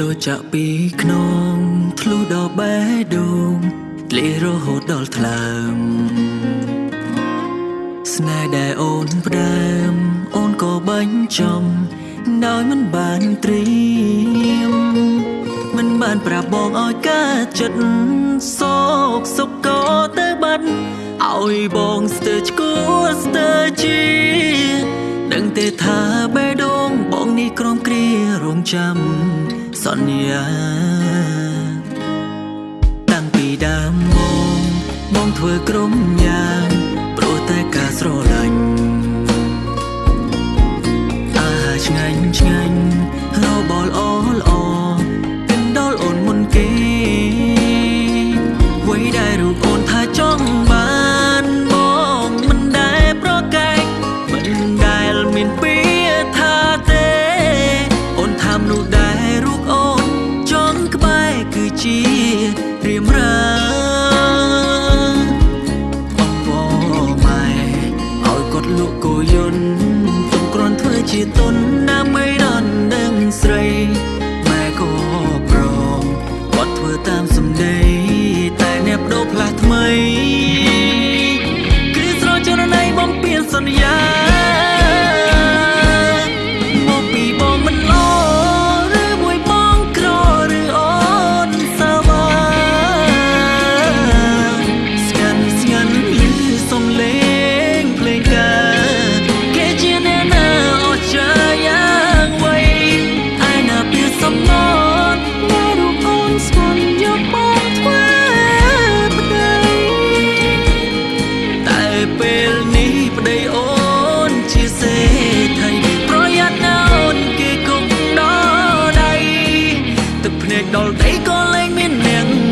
ដូចចាក់ពីខ្នងធ្លុះដល់បេះដូងលេរហូតដល់ថ្លើមស្នេហ៍ដែលអូនផ្ដើមអូនក៏បាញ់ចំដោយមិនបានត្រៀមមិនបានប្រាប់បងឲ្យកើតចិត្តសោកសុកក៏ទៅបាត់ឲ្យបងស្ទើរឈួរស្ទើរជាដឹងទេថាបេះដូងបងនេះក្រំគ្រារងចាំ សន្យាតាំងពីដើមមកបងធ្វើក្រុមយ៉ាងព្រោះតែការស្រឡាញ់អាហារឆ្ងាញ់ឆ្ងាញ់ ទឹកភ្នែកដល់ដីក៏លែងមានអ្នក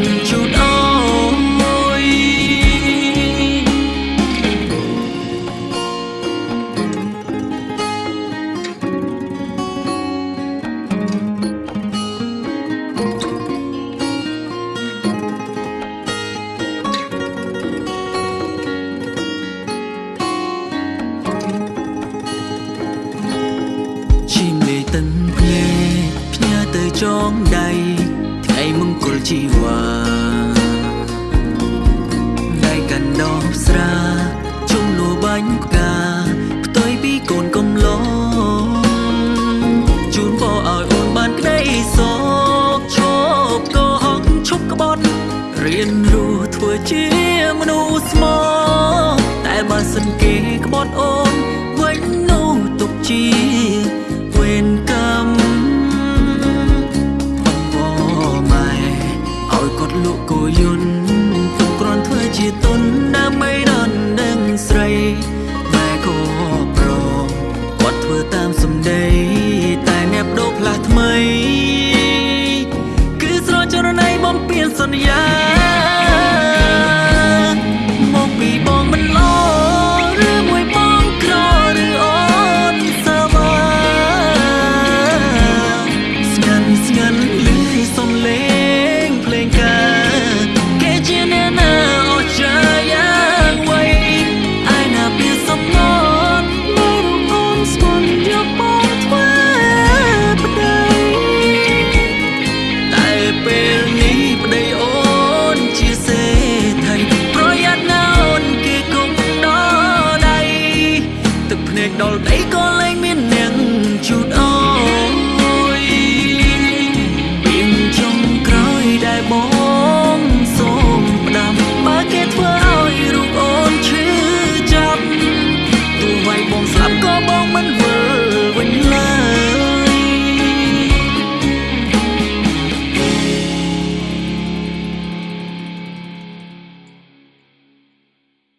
ជីវ៉ាដៃកាន់ដបស្រាជុំលួបាញ់ផ្កាផ្ទុយពីកូនកំឡងជូនបោឲ្យអូនបានក្តីសោកឈប់ក៏ហងឈប់ក្បត់រៀនរស់ធ្វើជាមនុស្សស្មោះតែបើសិនគេក្បត់អូនវិញនោះទុកជា ធ្វើតាមសម្ដីតែអ្នកបដូរផ្លាស់ថ្មី គឺស្រចរណៃបំពេញសន្យា đây có lấy miên niềng chút ơi